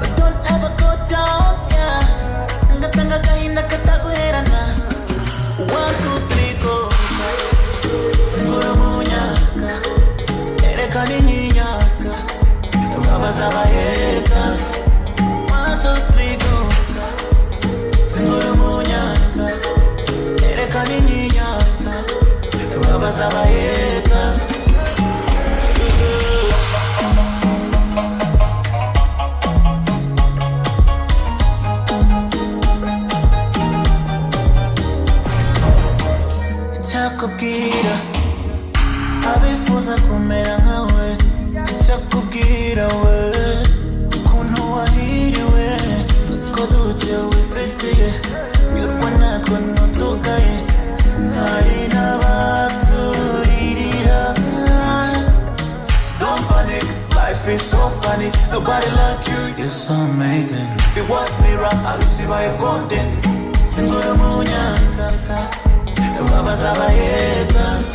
But don't ever go down yeah ngatanga agahinda kataguherana one two three go. Singura mu nyaka erekana inyinyaka icyakubwira abifuza kumera nkawe icyakubwira we. Ukuntu wahiriwe utwo duke wifitiye nyurwa natwo ntutugaye hari n'abaturirira Don't panic, life is so funny. Nobody like you, you're so amazing. You want me right, I by your content Singura mu nyakaka babaza abahaters